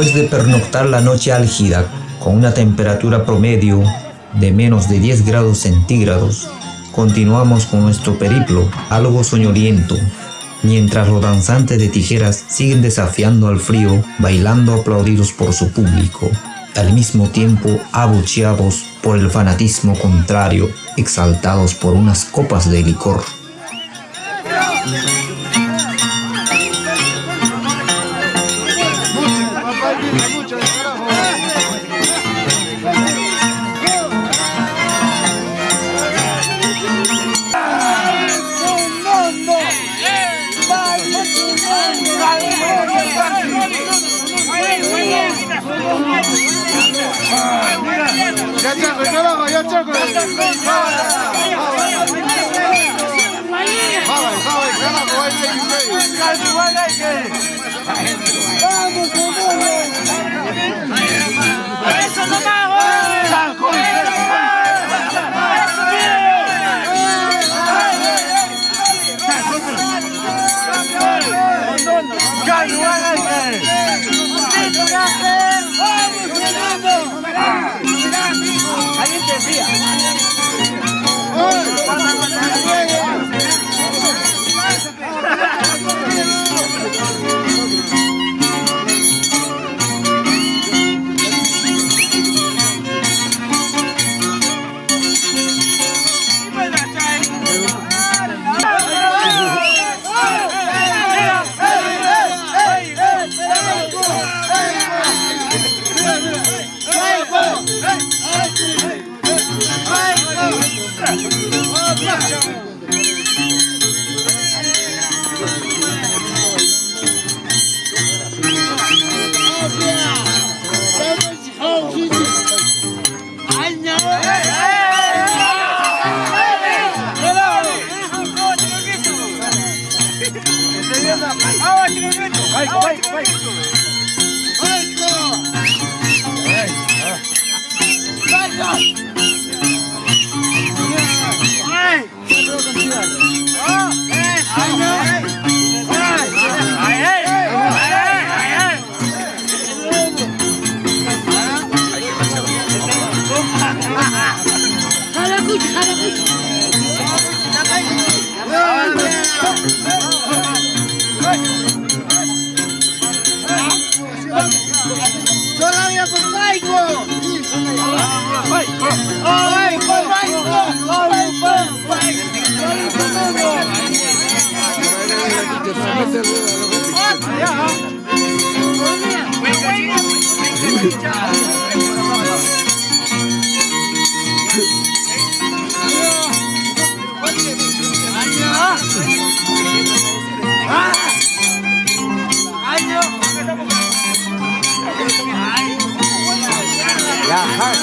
Después de pernoctar la noche álgida con una temperatura promedio de menos de 10 grados centígrados, continuamos con nuestro periplo algo soñoliento, mientras los danzantes de tijeras siguen desafiando al frío, bailando aplaudidos por su público, al mismo tiempo abucheados por el fanatismo contrario, exaltados por unas copas de licor.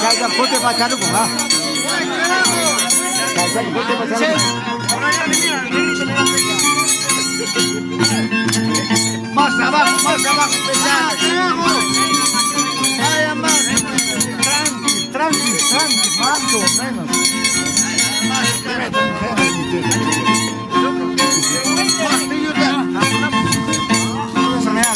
Kaisan kote pacharu bunga. Kaisan kote pacharu. Más abajo, más abajo, pesado. Tranqui, tranqui, tranqui, más o menos. Eso me da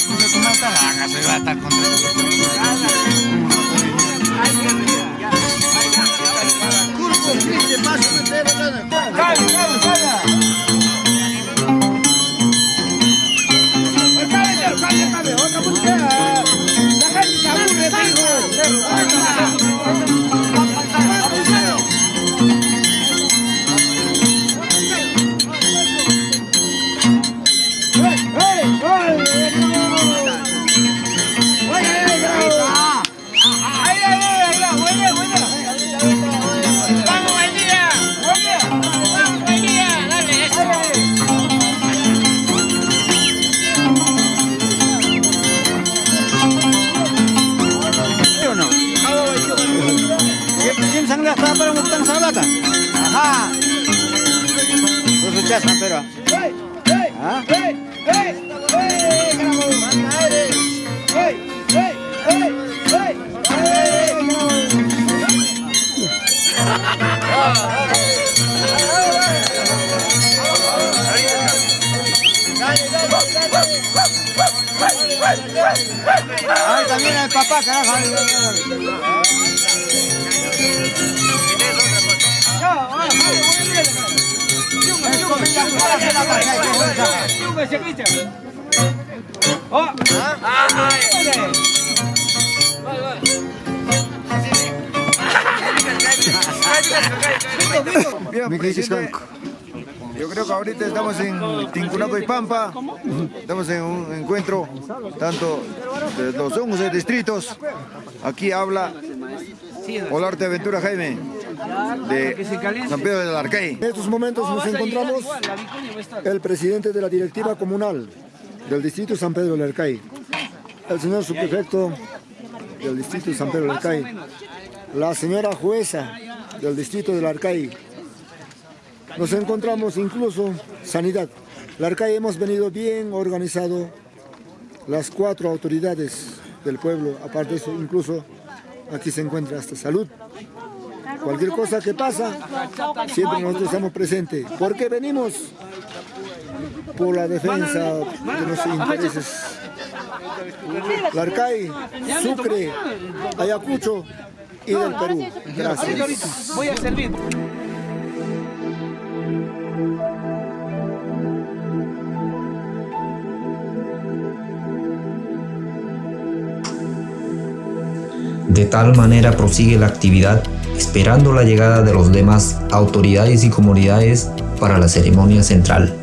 ¿Ah? Ahí también el papá, carajo. ahí, ahí, Bien, presidente. Yo creo que ahorita estamos en Tincunaco y Pampa, estamos en un encuentro tanto de los 11 distritos. Aquí habla Olarte Aventura Jaime de San Pedro del Arcay. En estos momentos nos encontramos el presidente de la directiva comunal del distrito San Pedro del Arcay, el señor subprefecto del distrito San Pedro del Arcay, la señora jueza del distrito del Arcay. Nos encontramos incluso sanidad. La Arcay hemos venido bien organizado las cuatro autoridades del pueblo, aparte de eso incluso aquí se encuentra hasta salud. Cualquier cosa que pasa, siempre nosotros estamos presentes. ¿Por qué venimos? Por la defensa de nuestros intereses. Larcay, Sucre, Ayacucho y del Perú. Gracias. Voy a servir. De tal manera prosigue la actividad esperando la llegada de los demás autoridades y comunidades para la ceremonia central.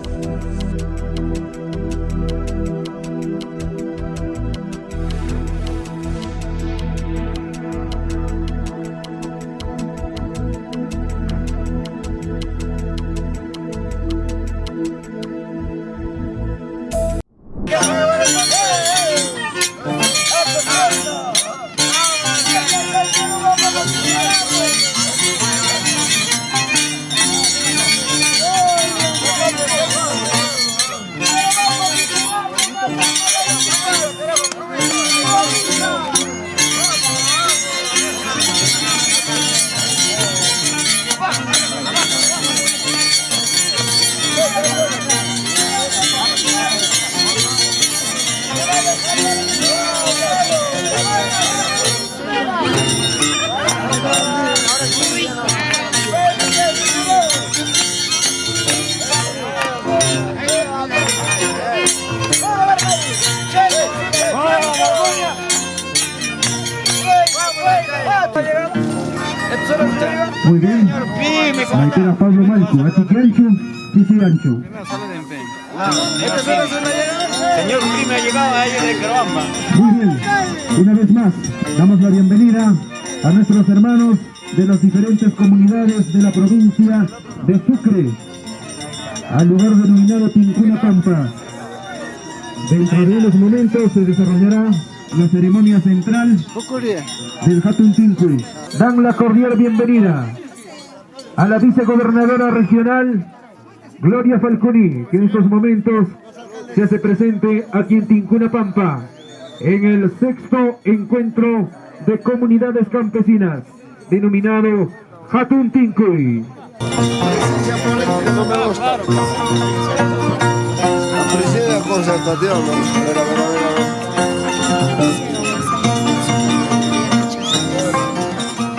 De las diferentes comunidades de la provincia de Sucre, al lugar denominado Tincuna Pampa. Dentro de unos momentos se desarrollará la ceremonia central del Hatun Tinque. Dan la cordial bienvenida a la vicegobernadora regional Gloria Falconi, que en estos momentos se hace presente aquí en Tincuna Pampa, en el sexto encuentro de comunidades campesinas, denominado Hatun mira.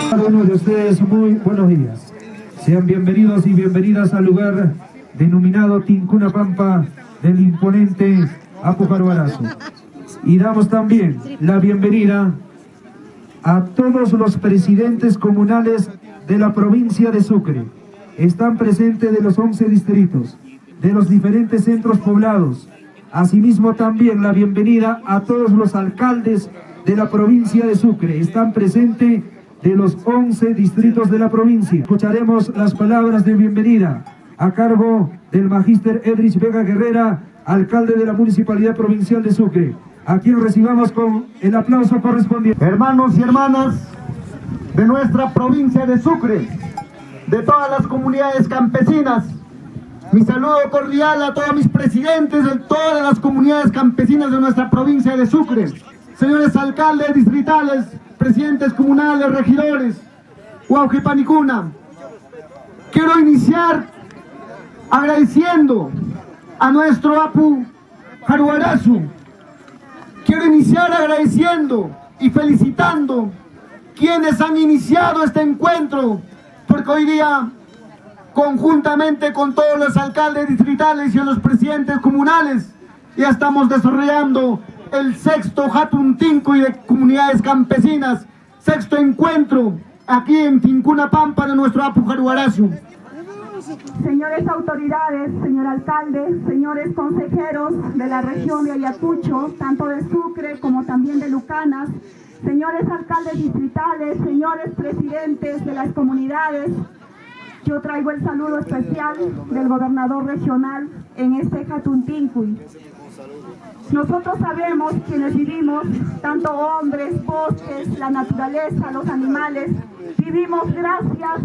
Cada uno de ustedes muy buenos días. Sean bienvenidos y bienvenidas al lugar denominado Tincuna Pampa del imponente Apujaruarazo. Y damos también la bienvenida a todos los presidentes comunales de la provincia de Sucre. Están presentes de los 11 distritos, de los diferentes centros poblados. Asimismo también la bienvenida a todos los alcaldes de la provincia de Sucre. Están presentes de los 11 distritos de la provincia. Escucharemos las palabras de bienvenida a cargo del magíster Edrich Vega Guerrera, alcalde de la Municipalidad Provincial de Sucre, a quien recibamos con el aplauso correspondiente. Hermanos y hermanas de nuestra provincia de Sucre, de todas las comunidades campesinas, mi saludo cordial a todos mis presidentes de todas las comunidades campesinas de nuestra provincia de Sucre, señores alcaldes distritales, presidentes comunales, regidores, Panicuna. Quiero iniciar agradeciendo a nuestro Apu Jaruarazu, quiero iniciar agradeciendo y felicitando quienes han iniciado este encuentro, porque hoy día, conjuntamente con todos los alcaldes distritales y los presidentes comunales, ya estamos desarrollando el sexto Hatun y de comunidades campesinas, sexto encuentro aquí en Tincuna Pampa de nuestro Apu Señores autoridades, señor alcalde, señores consejeros de la región de Ayacucho, tanto de Sucre como también de Lucanas, señores alcaldes distritales, señores presidentes de las comunidades, yo traigo el saludo especial del gobernador regional en este Jatuntincuy. Nosotros sabemos quienes vivimos, tanto hombres, bosques, la naturaleza, los animales, vivimos gracias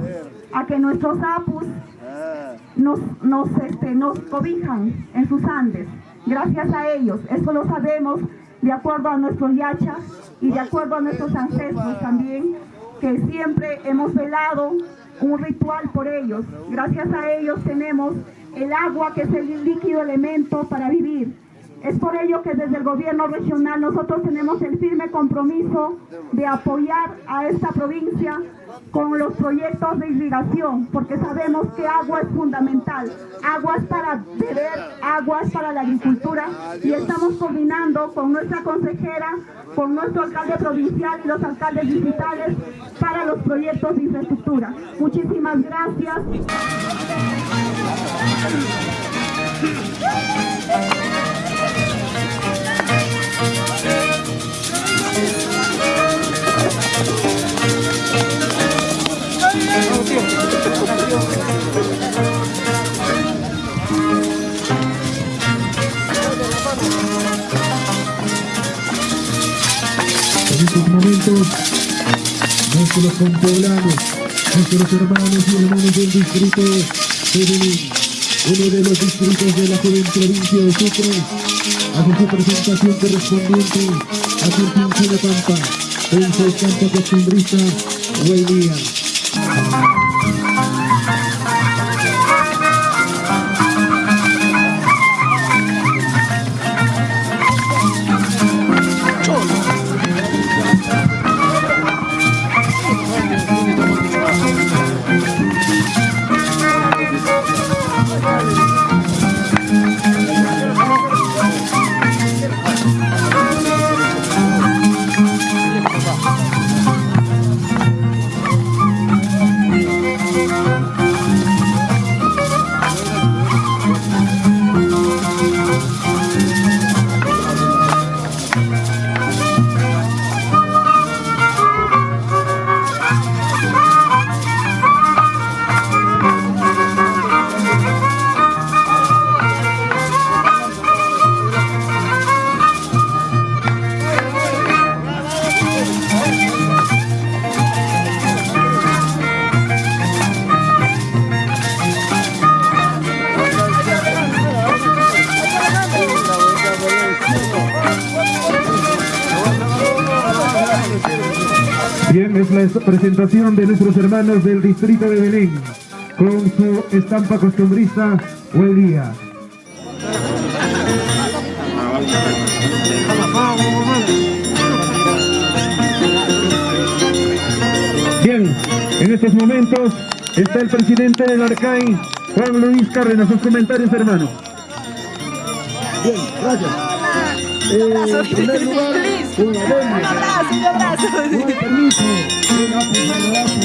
a que nuestros apus nos, nos, este, nos cobijan en sus Andes. Gracias a ellos, eso lo sabemos de acuerdo a nuestros yachas y de acuerdo a nuestros ancestros también, que siempre hemos velado un ritual por ellos. Gracias a ellos tenemos el agua que es el líquido elemento para vivir. Es por ello que desde el gobierno regional nosotros tenemos el firme compromiso de apoyar a esta provincia con los proyectos de irrigación, porque sabemos que agua es fundamental. Agua es para beber, agua es para la agricultura y estamos coordinando con nuestra consejera, con nuestro alcalde provincial y los alcaldes distritales para los proyectos de infraestructura. Muchísimas gracias. En estos momentos, nuestros compoblanos, nuestros hermanos y hermanos del distrito de Belén, uno de los distritos de la joven provincia de Sucre, hace su presentación correspondiente a Quintín de Pampa, en su estampa costumbrista, Huelía. Presentación de nuestros hermanos del distrito de Belén con su estampa costumbrista Buen día. Bien, en estos momentos está el presidente del ARCAI, Juan Luis Cárdenas. Sus comentarios, hermano. Bien, gracias. Eh, en primer lugar, un abrazo, un abrazo. Permiso, un abrazo, un abrazo.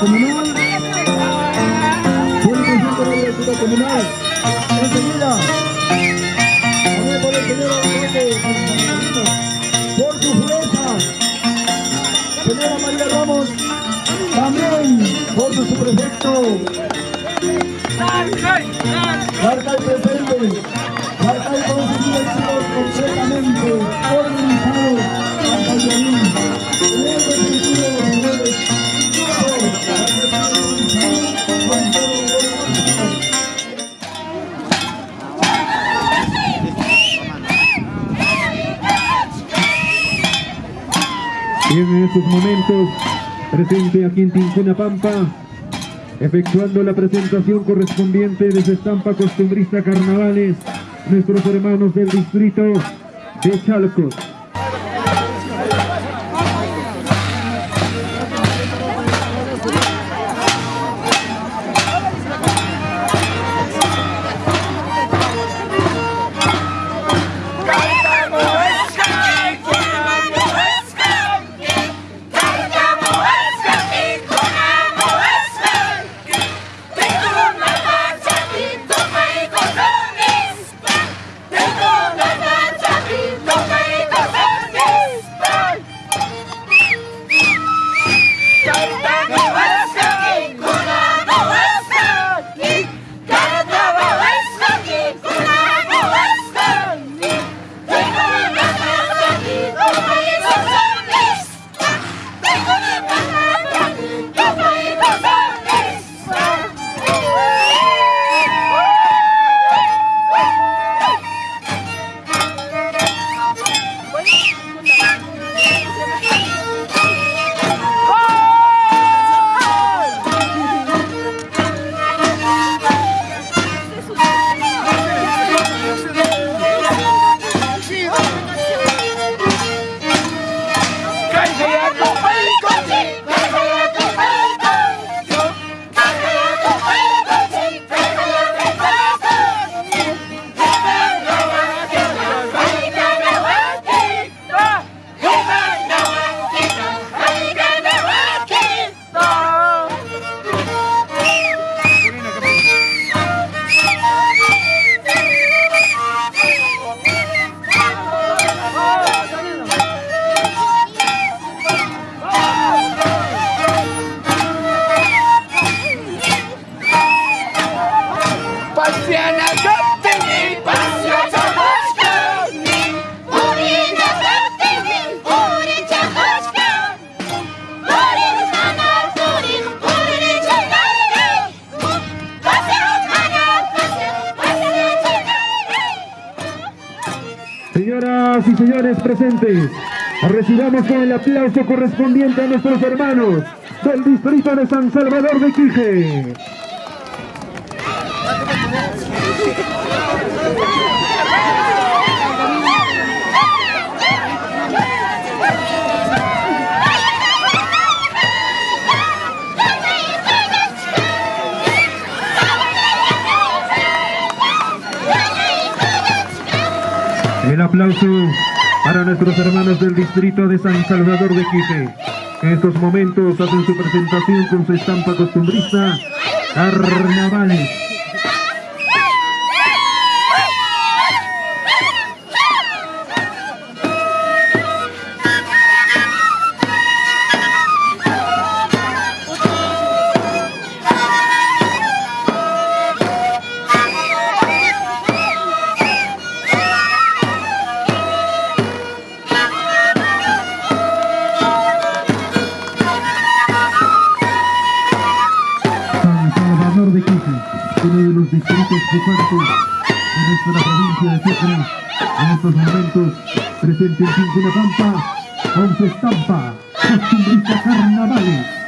Comunal, por el conjunto de la Directiva Comunal, enseguida, también por el señor alcalde, por su fuerza, señora María Ramos, también por su prefecto, presente, con sus completamente organizado, marca el violín, el definitivo de los señores, Y en estos momentos, presente aquí en Tincuna Pampa, efectuando la presentación correspondiente de su estampa costumbrista carnavales, nuestros hermanos del distrito de Chalcos. Recibamos con el aplauso correspondiente a nuestros hermanos del distrito de San Salvador de Quije. El aplauso nuestros hermanos del distrito de San Salvador de Quije. que En estos momentos hacen su presentación con su estampa costumbrista, Carnavales. De Sucre, en estos momentos presente en Tincunapampa con su estampa costumbrista carnavales.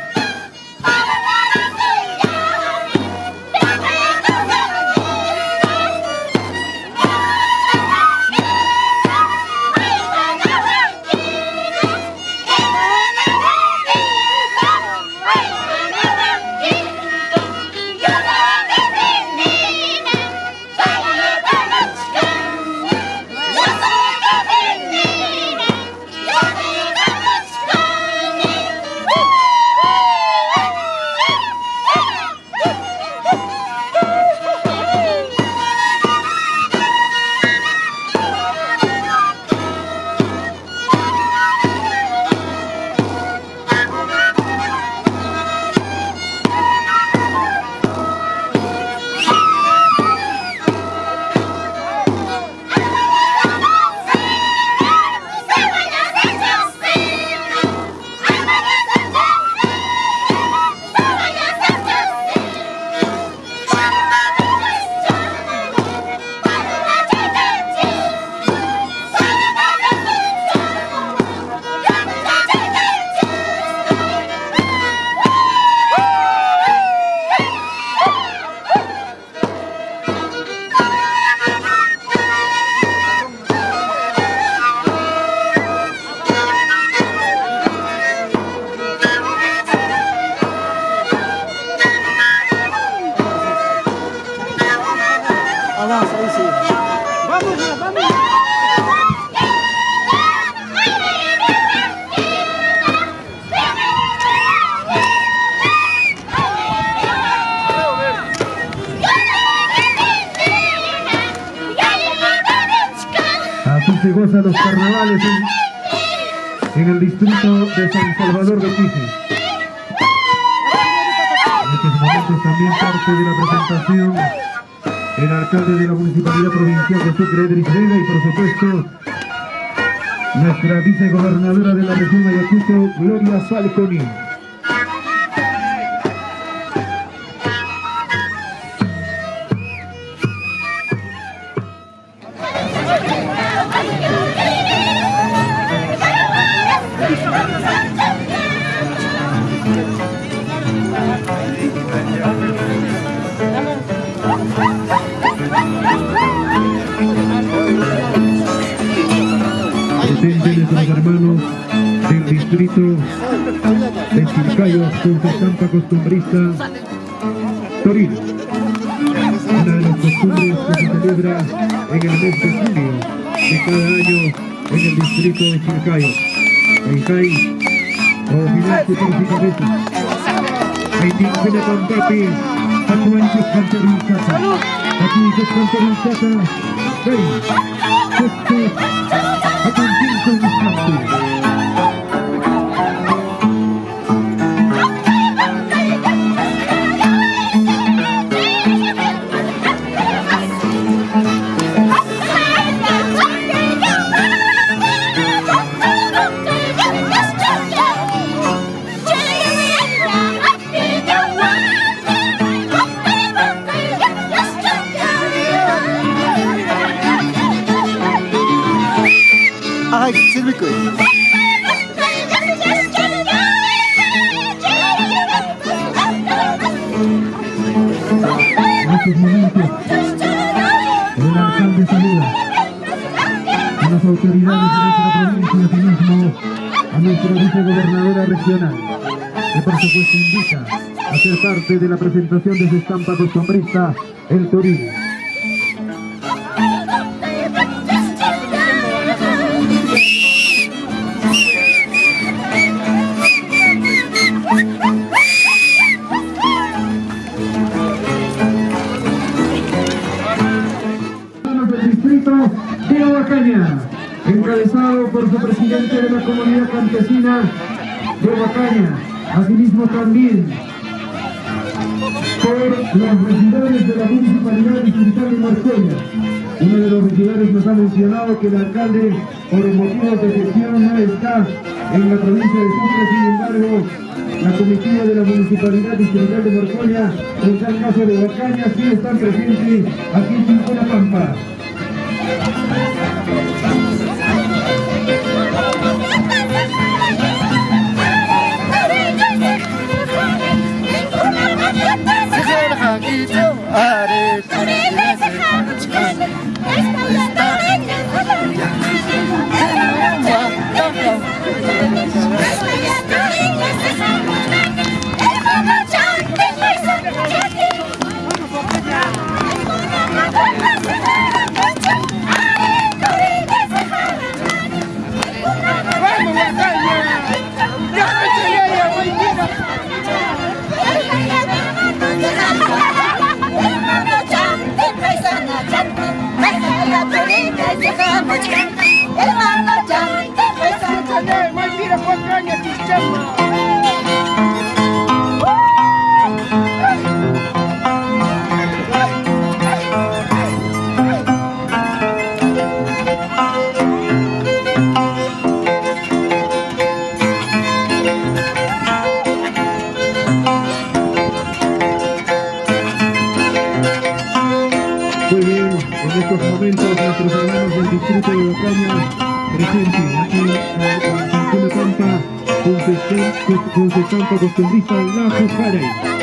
De San Salvador de Quije. En estos momentos también parte de la presentación el alcalde de la Municipalidad Provincial de Sucre, Edris Vega, y por supuesto nuestra vicegobernadora de la región de Ayacucho, Gloria Falconi. 6, 6, Ordinario Purificabeto, 25 de combate, Atuantes Cantericata, Atuantes Cantericata, 6, 7, Atuantes Cantericata, que por supuesto invita a ser parte de la presentación de su estampa costumbrista, el Torino. encabezado por su presidente de la comunidad campesina de Huacaña, asimismo también por los regidores de la municipalidad distrital de Marcella. Uno de los regidores nos ha mencionado que el alcalde, por motivos de gestión, no está en la provincia de Sucre, sin embargo, la comitiva de la municipalidad distrital de Marcolla, en tal caso de Huacaña, sí están presentes aquí en la Pampa. Ela anda, anda, anda, anda, anda, anda, anda, anda, anda, anda, anda, anda, con su campo costumbrista La Jujare. ¿Qué me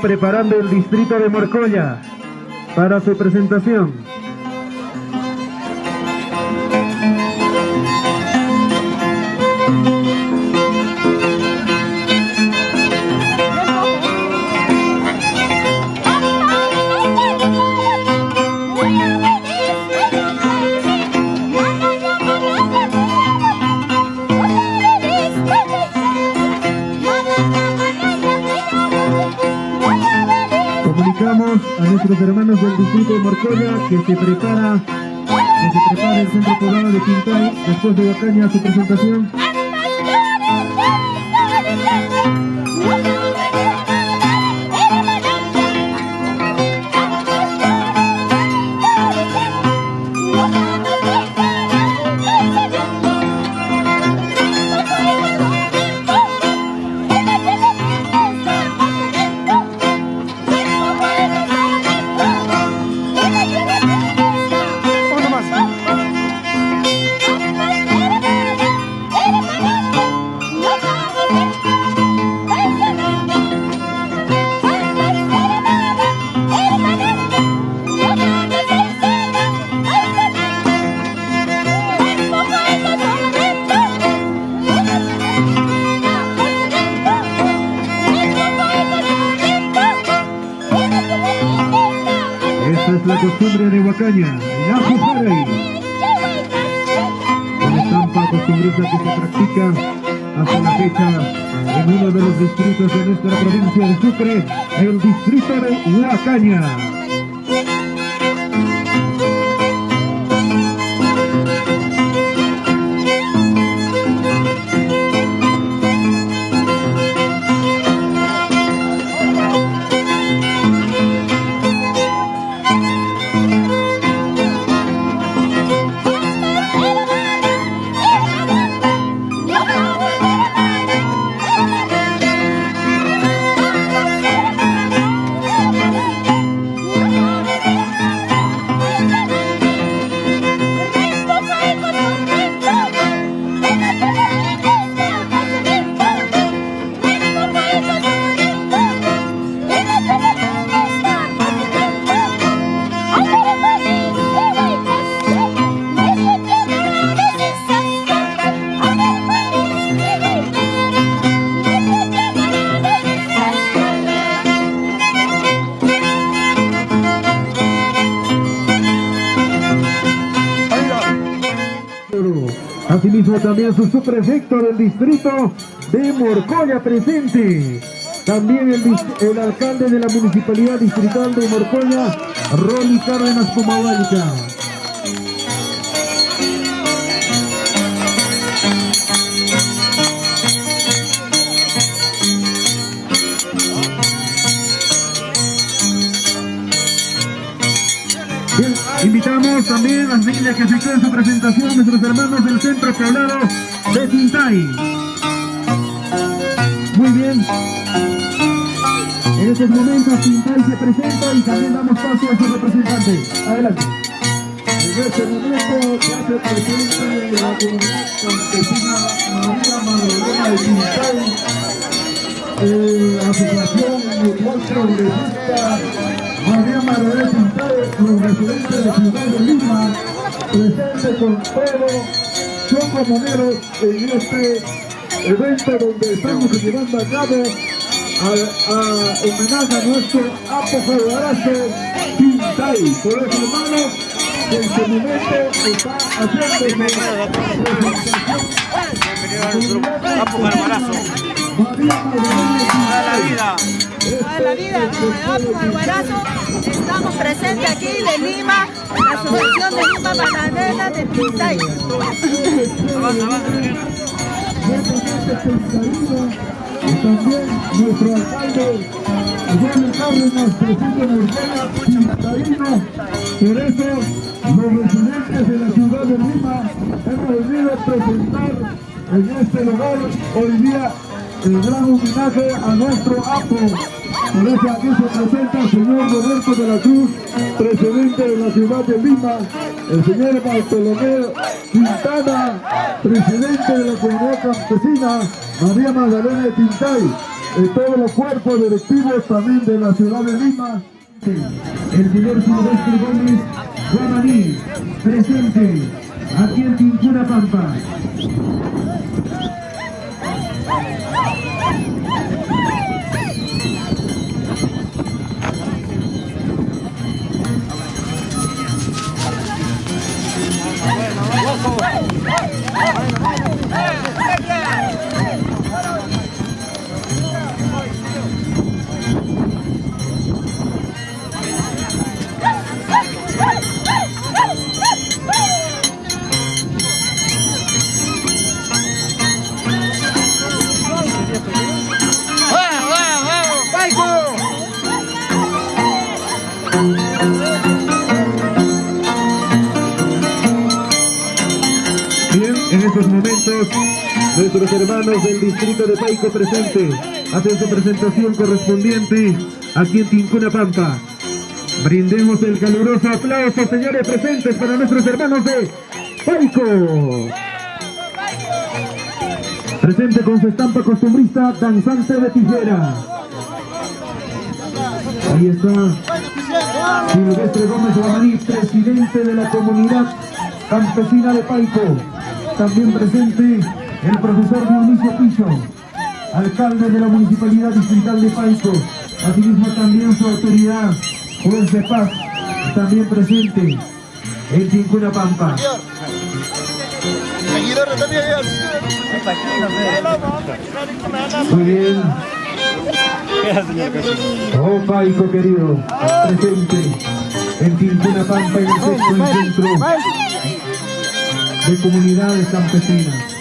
preparando el distrito de Morcoya para su presentación. Que se prepara que se prepara el centro poblado de Quintay después de Bacaña su presentación. Huacaña. Su subprefecto del distrito de Morcoya presente. También el, el alcalde de la municipalidad distrital de Morcoya, Ronnie Cárdenas Pomahualca. También a las niñas que efectúen su presentación, nuestros hermanos del Centro Poblado de Tintay. Muy bien. En estos momentos Tintay se presenta y también damos paso a su representante. Adelante. En este momento se hace presente la comunidad campesina María Magdalena de Quintay, eh, Asociación Mutual Progresista María Magdalena de Quintay, los residentes de Ciudad de Lima, presente con todos, son comuneros en este evento donde estamos llevando a cabo a, a homenaje a nuestro apogeo Quintay. Por eso, hermanos, que en este momento está haciendo Toda la vida, Apu Alvarazo, estamos presentes aquí de Lima, la Asociación de Lima Magdalena de Quintay. y también nuestro alcalde Eduardo Cárdenas, presidente de Urbana, Quintarino. Por eso, los residentes de la ciudad de Lima hemos venido a presentar en este lugar hoy día el gran homenaje a nuestro APO. Por eso aquí se presenta el señor Roberto de la Cruz, presidente de la ciudad de Lima, el señor Bartolomé Quintana, presidente de la comunidad campesina María Magdalena de Tintay, y todos los cuerpos directivos también de la ciudad de Lima. El señor Silvestre Gómez Guamaní, presente aquí en Tincuna Pampa. Come on, come on. En estos momentos nuestros hermanos del distrito de Paico presente hacen su presentación correspondiente aquí en Tincuna Pampa. Brindemos el caluroso aplauso, señores presentes, para nuestros hermanos de Paico. Presente con su estampa costumbrista, danzante de tijera. Ahí está Silvestre Gómez Guamaní, presidente de la comunidad campesina de Paico. También presente el profesor Dionisio Picho, alcalde de la Municipalidad Distrital de Paico. Asimismo también su autoridad, juez de paz, también presente en Tincuna Pampa. Muy bien. Oh Paico querido, presente en Tincuna Pampa en el sexto encuentro de comunidades campesinas.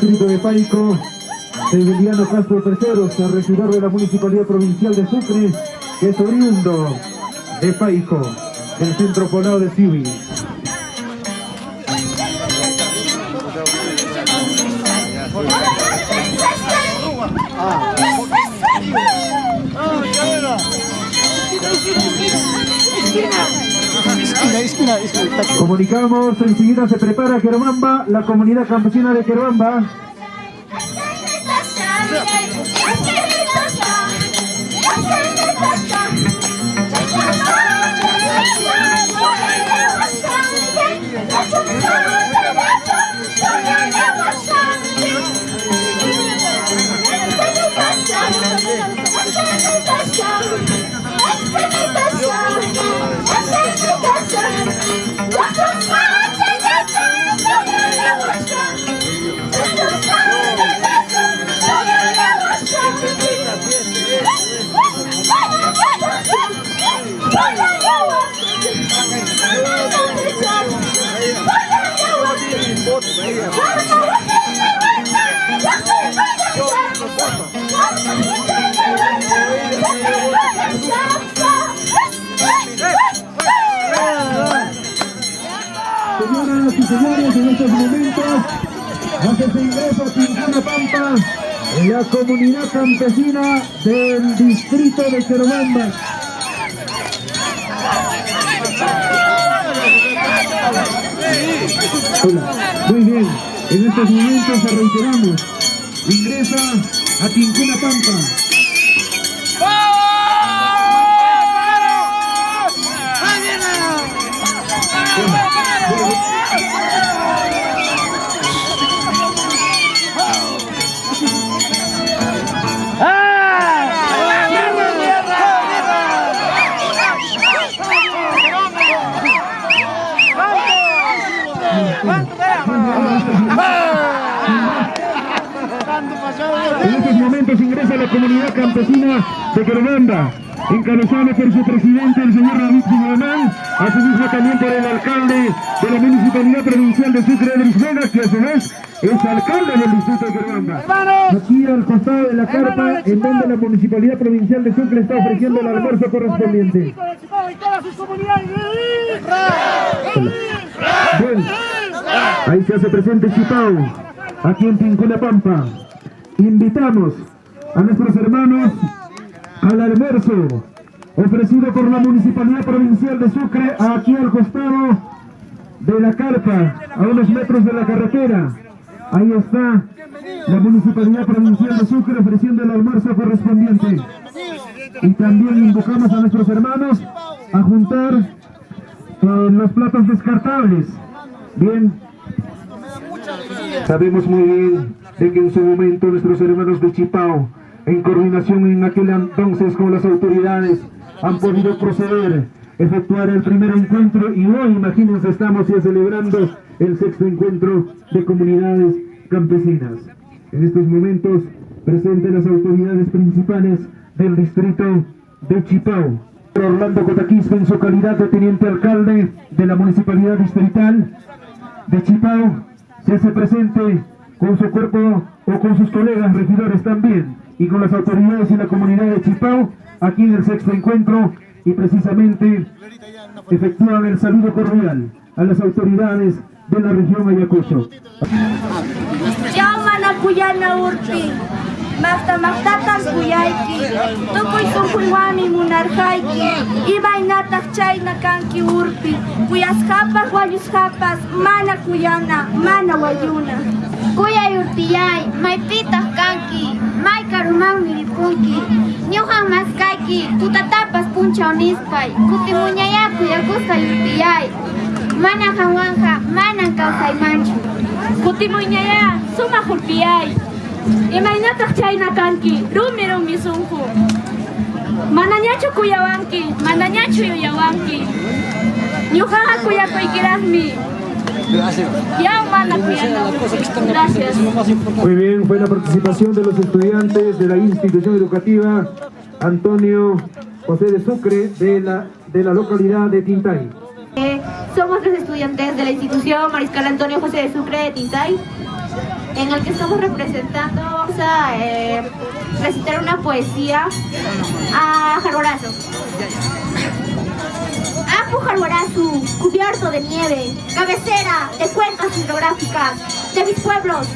Distrito de Paico, Emiliano Castro Terceros, regidor de la Municipalidad Provincial de Sucre, que es oriundo de Paico, del centro poblado de Civi. Comunicamos, enseguida se prepara Querobamba, la comunidad campesina de Querobamba. What? En estos momentos hace su ingreso a Tincuna Pampa la comunidad campesina del distrito de Querobamba. Hola, muy bien, en estos momentos reiteramos, ingresa a Tincuna Pampa. Comunidad campesina de Querobamba, encabezada por su presidente, el señor David Guzmán, asimismo también por el alcalde de la Municipalidad Provincial de Sucre, Edris Vega, que a su vez es alcalde del distrito de Querobamba. Aquí al costado de la carpa, en donde la Municipalidad Provincial de Sucre está ofreciendo el almuerzo correspondiente. Bueno, ahí se hace presente Chipao, aquí en Pincuna Pampa. Invitamos a nuestros hermanos al almuerzo ofrecido por la Municipalidad Provincial de Sucre aquí al costado de la carpa, a unos metros de la carretera. Ahí está la Municipalidad Provincial de Sucre ofreciendo el almuerzo correspondiente. Y también invocamos a nuestros hermanos a juntar eh, los platos descartables. Bien, sabemos muy bien que en su momento nuestros hermanos de Chipao, en coordinación en aquel entonces con las autoridades, han podido proceder, efectuar el primer encuentro y hoy, imagínense, estamos ya celebrando el sexto encuentro de comunidades campesinas. En estos momentos, presentes las autoridades principales del distrito de Chipao. Orlando Cotaquispe en su calidad de teniente alcalde de la municipalidad distrital de Chipao se hace presente con su cuerpo o con sus colegas regidores también y con las autoridades y la comunidad de Chipao aquí en el sexto encuentro y precisamente efectúan el saludo cordial a las autoridades de la región Ayacucho. Cuyana Tukuy Ibainatak Chayna Kanki Mana Mana Urtiyay, Kanki, May Karumami Ripunki, Ñujan Maskayki, Tutatapas punchaw nispay Kutimuñayaku Yakusta Urtiyay, Mana Hawanja, Mana kawsaymanchu Kutimuñaya, Suma Hulpiyay, Imaynataq chayna kanki, rumi rumi sunqu. Manañachu kuyawanki, manañachu yuyawanki. Ñuqaqa kuyakuykiraqmi. Ya kuyana. Gracias. Muy bien, fue la participación de los estudiantes de la institución educativa Antonio José de Sucre de la, de la localidad de Tintay. Eh, somos los estudiantes de la institución Mariscal Antonio José de Sucre de Tintay, en el que estamos representando, vamos a eh, recitar una poesía a Jarborazo. Apu Jarborazo, cubierto de nieve, cabecera de cuencas hidrográficas de mis pueblos,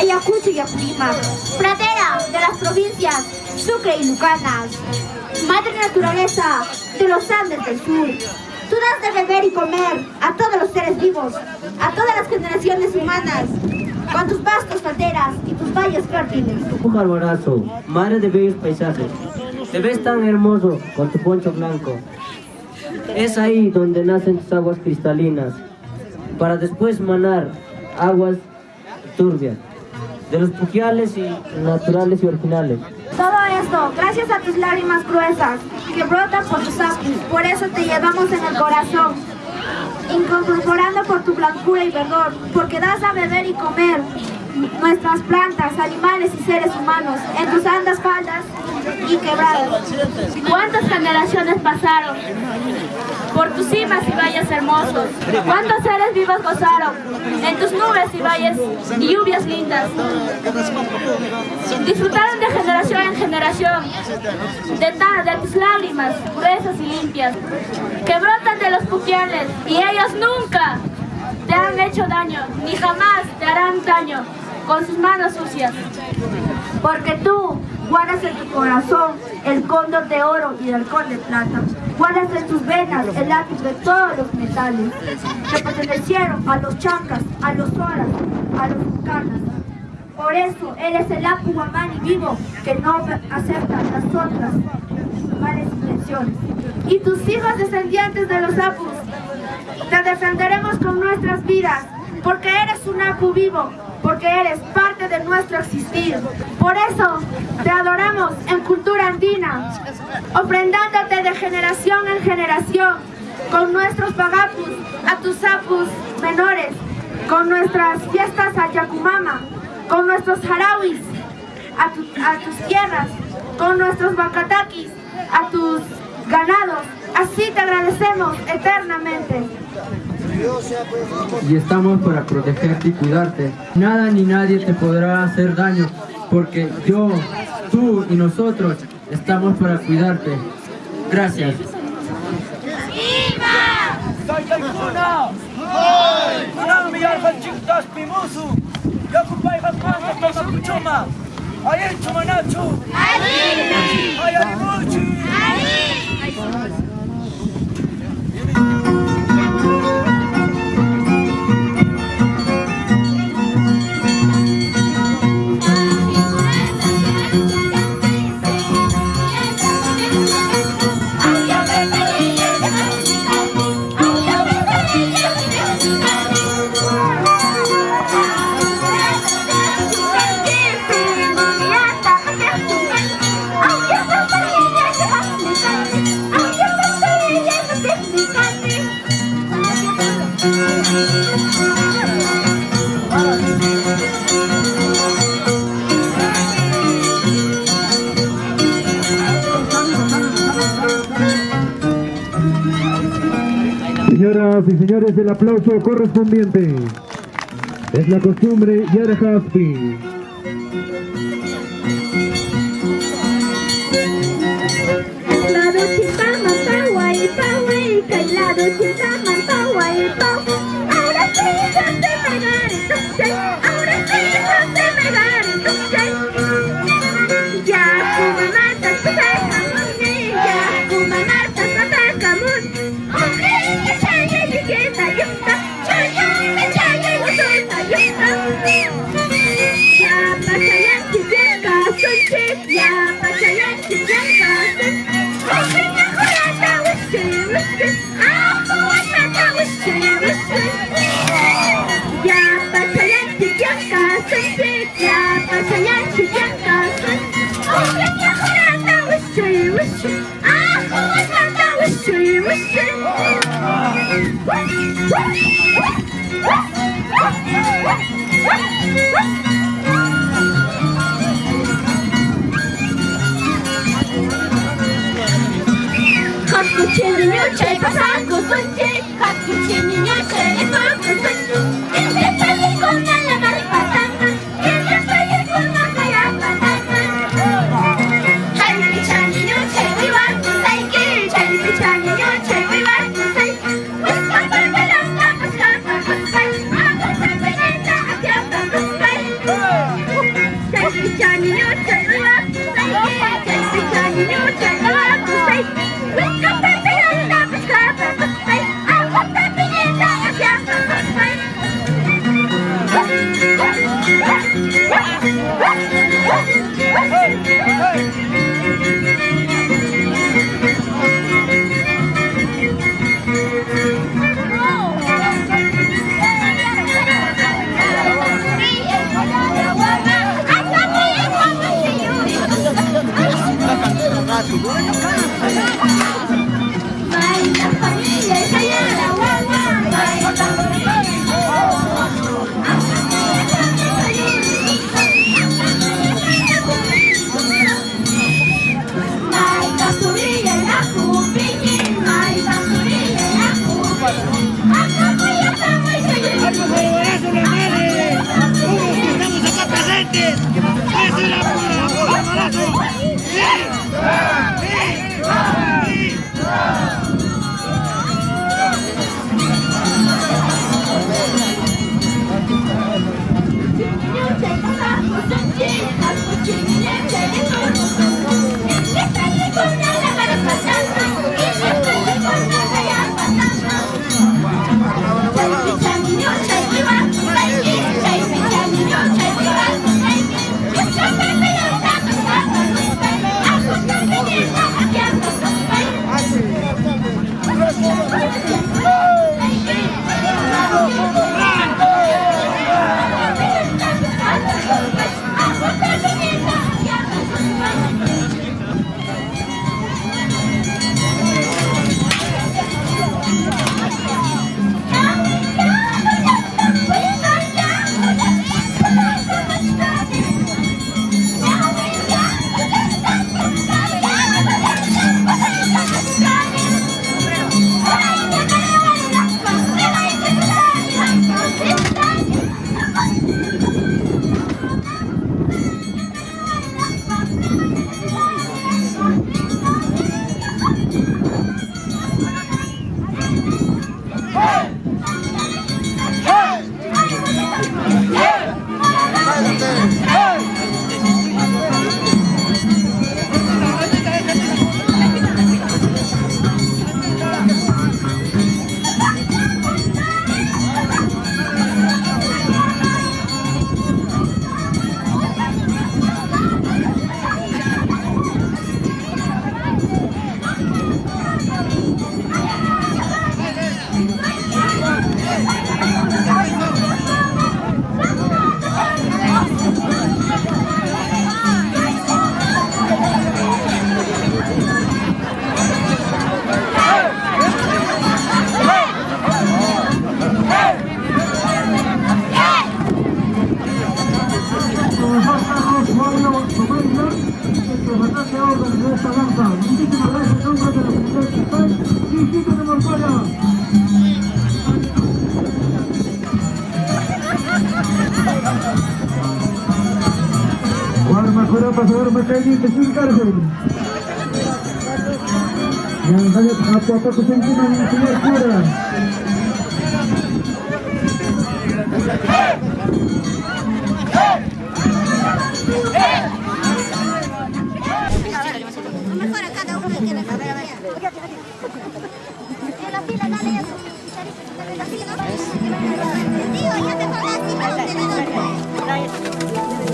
Ayacucho y Apurímac, pradera de las provincias Sucre y Lucanas, madre naturaleza de los Andes del sur. Tú das de beber y comer a todos los seres vivos, a todas las generaciones humanas, con tus vastos calderas y tus valles fértiles. Un arbolazo, madre de bellos paisajes, te ves tan hermoso con tu poncho blanco. Es ahí donde nacen tus aguas cristalinas, para después manar aguas turbias, de los puquiales y naturales y originales. Todo esto, gracias a tus lágrimas gruesas, que brotan por tus ojos, por eso te llevamos en el corazón, incorporando por tu blancura y verdor, porque das a beber y comer nuestras plantas, animales y seres humanos en tus andas faldas y quebradas. ¿Cuántas generaciones pasaron por tus cimas y valles hermosos? ¿Cuántos seres vivos gozaron en tus nubes y valles y lluvias lindas? Disfrutaron de generación en generación de, de tus lágrimas gruesas y limpias que brotan de los puquiales y ellos nunca te han hecho daño, ni jamás te harán daño con sus manos sucias. Porque tú guardas en tu corazón el cóndor de oro y el halcón de plata. Guardas en tus venas el lápiz de todos los metales que pertenecieron a los chancas, a los horas, a los bucanas. Por eso eres el Apu Guamani vivo que no acepta las otras malas intenciones. Y tus hijos descendientes de los Apus, te defenderemos con nuestras vidas, porque eres un Apu vivo, porque eres parte de nuestro existir. Por eso te adoramos en cultura andina, ofrendándote de generación en generación, con nuestros pagapus, a tus apus menores, con nuestras fiestas a Yacumama, con nuestros harawis, a, a tus tierras, con nuestros bacatakis, a tus ganados. Así te agradecemos eternamente. Y estamos para protegerte y cuidarte. Nada ni nadie te podrá hacer daño, porque yo, tú y nosotros estamos para cuidarte. Gracias. Y señores, el aplauso correspondiente. Es la costumbre Yara Haspi. Diminuce il passato, soggetto, cappuccino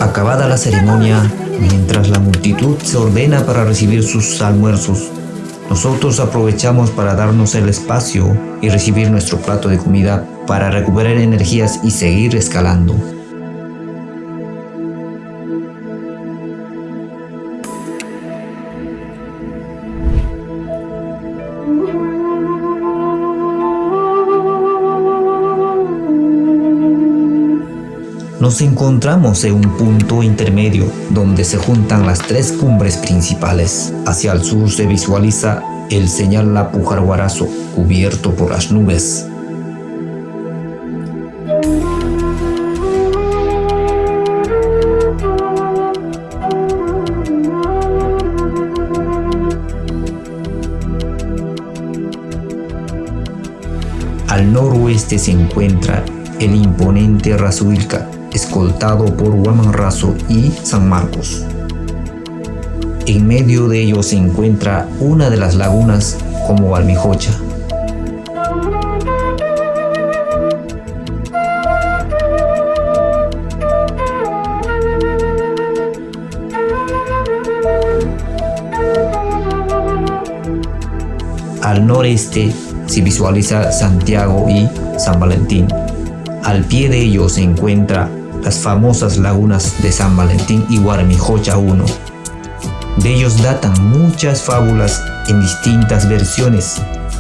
Acabada la ceremonia, multitud se ordena para recibir sus almuerzos, nosotros aprovechamos para darnos el espacio y recibir nuestro plato de comida para recuperar energías y seguir escalando. Nos encontramos en un punto intermedio donde se juntan las tres cumbres principales. Hacia el sur se visualiza el señal La Pujarguarazo cubierto por las nubes. Al noroeste se encuentra el imponente Razuilca, escoltado por Huamanrazo y San Marcos. En medio de ellos se encuentra una de las lagunas como Valmijocha. Al noreste se visualiza Santiago y San Valentín. Al pie de ellos se encuentra las famosas lagunas de San Valentín y Guarmijocha 1. De ellos datan muchas fábulas en distintas versiones.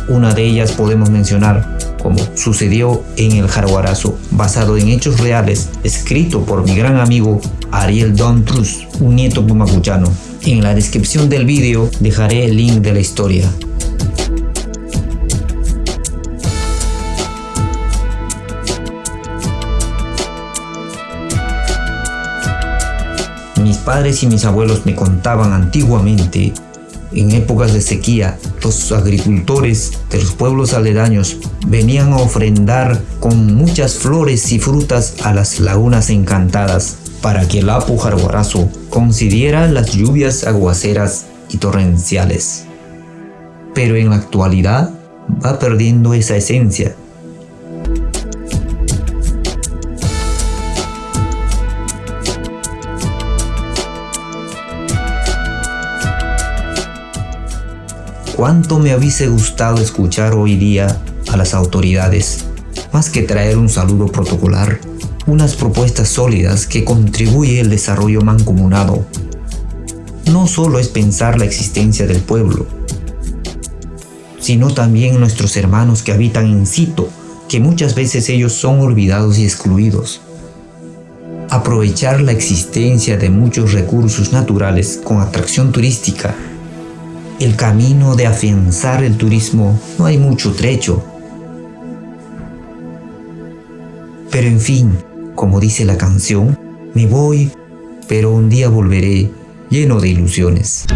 Una de ellas podemos mencionar como sucedió en el Jaguarazo, basado en hechos reales, escrito por mi gran amigo Ariel Don Trus, un nieto pumacuchano. En la descripción del vídeo dejaré el link de la historia. Padres y mis abuelos me contaban antiguamente, en épocas de sequía, los agricultores de los pueblos aledaños venían a ofrendar con muchas flores y frutas a las lagunas encantadas para que el Apu Jarguarazo concediera las lluvias aguaceras y torrenciales. Pero en la actualidad va perdiendo esa esencia cuánto me hubiese gustado escuchar hoy día a las autoridades, más que traer un saludo protocolar, unas propuestas sólidas que contribuye el desarrollo mancomunado. No solo es pensar la existencia del pueblo, sino también nuestros hermanos que habitan en sitio, que muchas veces ellos son olvidados y excluidos. Aprovechar la existencia de muchos recursos naturales con atracción turística el camino de afianzar el turismo no hay mucho trecho. Pero en fin, como dice la canción, me voy, pero un día volveré lleno de ilusiones.